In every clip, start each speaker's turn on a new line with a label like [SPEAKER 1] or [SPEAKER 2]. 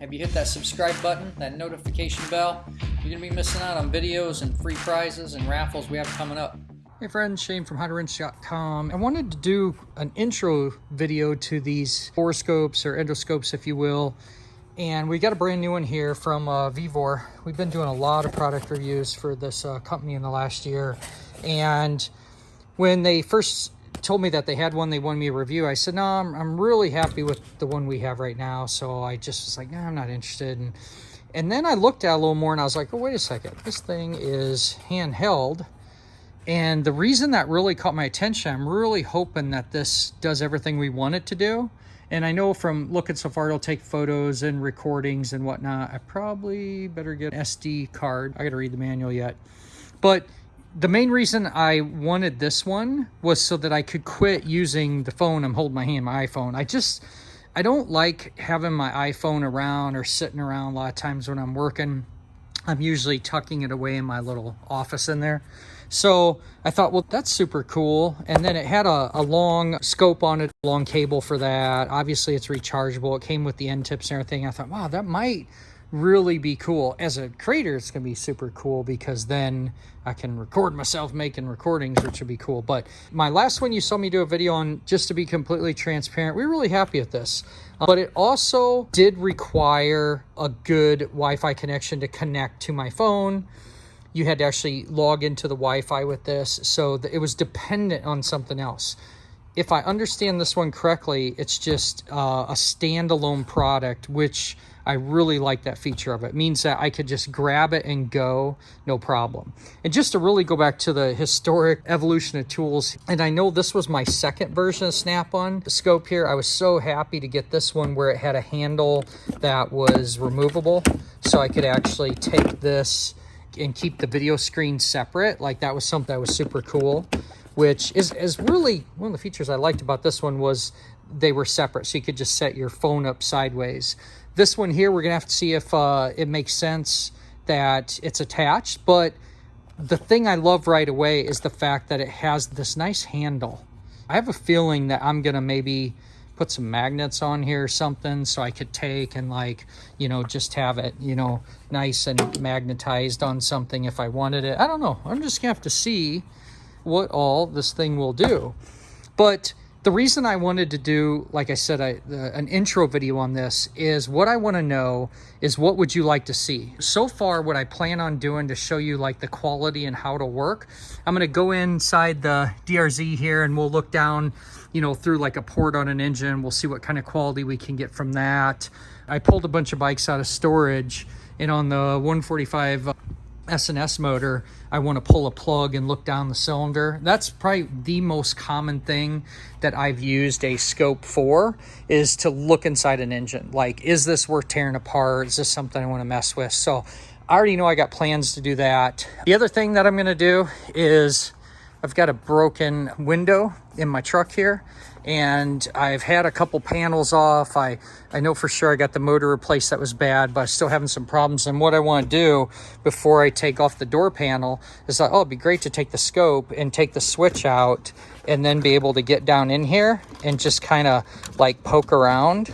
[SPEAKER 1] Have you hit that subscribe button, that notification bell? You're going to be missing out on videos and free prizes and raffles we have coming up. Hey friends, Shane from HowToWrench.com. I wanted to do an intro video to these borescopes or endoscopes, if you will. And we got a brand new one here from uh, Vevor. We've been doing a lot of product reviews for this uh, company in the last year. And when they first told me that they had one they wanted me to review. I said, no, I'm, I'm really happy with the one we have right now. So I just was like, nah, I'm not interested. And, and then I looked at a little more and I was like, oh, wait a second. This thing is handheld. And the reason that really caught my attention, I'm really hoping that this does everything we want it to do. And I know from looking so far, it'll take photos and recordings and whatnot. I probably better get an SD card. I got to read the manual yet. But the main reason I wanted this one was so that I could quit using the phone I'm holding my hand, my iPhone. I just, I don't like having my iPhone around or sitting around a lot of times when I'm working. I'm usually tucking it away in my little office in there. So I thought, well, that's super cool. And then it had a, a long scope on it, long cable for that. Obviously, it's rechargeable. It came with the end tips and everything. I thought, wow, that might really be cool. As a creator, it's going to be super cool because then I can record myself making recordings, which would be cool. But my last one you saw me do a video on, just to be completely transparent, we are really happy with this. Uh, but it also did require a good Wi-Fi connection to connect to my phone. You had to actually log into the Wi-Fi with this. So it was dependent on something else if I understand this one correctly, it's just uh, a standalone product, which I really like that feature of it. it. Means that I could just grab it and go, no problem. And just to really go back to the historic evolution of tools, and I know this was my second version of Snap-on scope here. I was so happy to get this one where it had a handle that was removable. So I could actually take this and keep the video screen separate. Like that was something that was super cool which is, is really one of the features I liked about this one was they were separate. So you could just set your phone up sideways. This one here, we're to have to see if uh, it makes sense that it's attached. But the thing I love right away is the fact that it has this nice handle. I have a feeling that I'm to maybe put some magnets on here or something so I could take and like, you know, just have it, you know, nice and magnetized on something if I wanted it. I don't know. I'm just going to have to see what all this thing will do. But the reason I wanted to do, like I said, I, uh, an intro video on this is what I want to know is what would you like to see? So far, what I plan on doing to show you like the quality and how to work, I'm going to go inside the DRZ here and we'll look down, you know, through like a port on an engine. We'll see what kind of quality we can get from that. I pulled a bunch of bikes out of storage and on the 145 S&S motor, I want to pull a plug and look down the cylinder. That's probably the most common thing that I've used a scope for is to look inside an engine. Like, is this worth tearing apart? Is this something I want to mess with? So I already know I got plans to do that. The other thing that I'm going to do is I've got a broken window in my truck here and I've had a couple panels off. I, I know for sure I got the motor replaced that was bad, but I'm still having some problems. And what I want to do before I take off the door panel is that, oh, it'd be great to take the scope and take the switch out and then be able to get down in here and just kind of like poke around.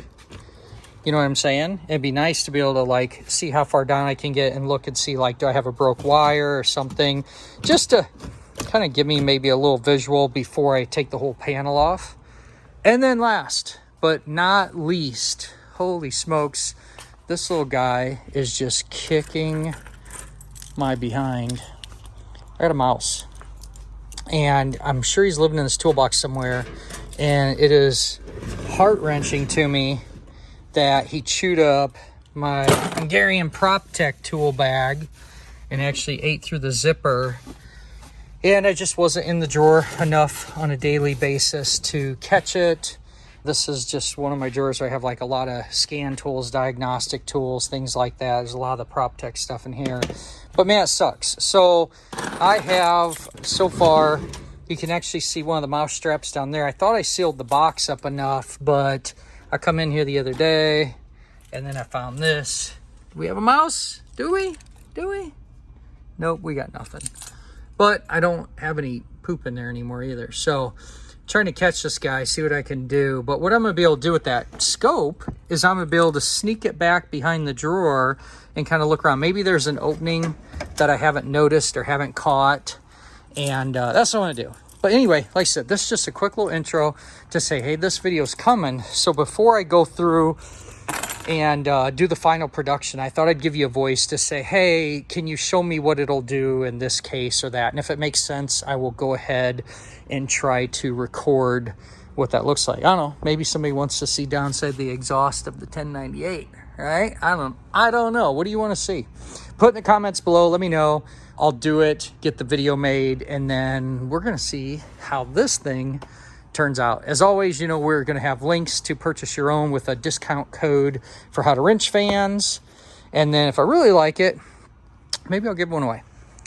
[SPEAKER 1] You know what I'm saying? It'd be nice to be able to like see how far down I can get and look and see like, do I have a broke wire or something? Just to kind of give me maybe a little visual before I take the whole panel off. And then last but not least, holy smokes, this little guy is just kicking my behind. I got a mouse. And I'm sure he's living in this toolbox somewhere. And it is heart-wrenching to me that he chewed up my Hungarian PropTech tool bag and actually ate through the zipper and I just wasn't in the drawer enough on a daily basis to catch it. This is just one of my drawers where I have like a lot of scan tools, diagnostic tools, things like that. There's a lot of the PropTech stuff in here. But man, it sucks. So I have, so far, you can actually see one of the mouse straps down there. I thought I sealed the box up enough, but I come in here the other day and then I found this. Do we have a mouse? Do we? Do we? Nope, we got nothing but I don't have any poop in there anymore either. So trying to catch this guy, see what I can do. But what I'm gonna be able to do with that scope is I'm gonna be able to sneak it back behind the drawer and kind of look around. Maybe there's an opening that I haven't noticed or haven't caught. And uh, that's what I wanna do. But anyway, like I said, this is just a quick little intro to say, hey, this video's coming. So before I go through and uh, do the final production, I thought I'd give you a voice to say, hey, can you show me what it'll do in this case or that? And if it makes sense, I will go ahead and try to record what that looks like. I don't know. Maybe somebody wants to see downside the exhaust of the 1098, right? I don't I don't know. What do you want to see? Put in the comments below. Let me know. I'll do it, get the video made, and then we're going to see how this thing turns out. As always, you know, we're going to have links to purchase your own with a discount code for How to Wrench fans. And then if I really like it, maybe I'll give one away.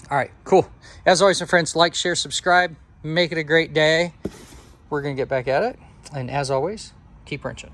[SPEAKER 1] All right, cool. As always, my friends, like, share, subscribe. Make it a great day. We're going to get back at it. And as always, keep wrenching.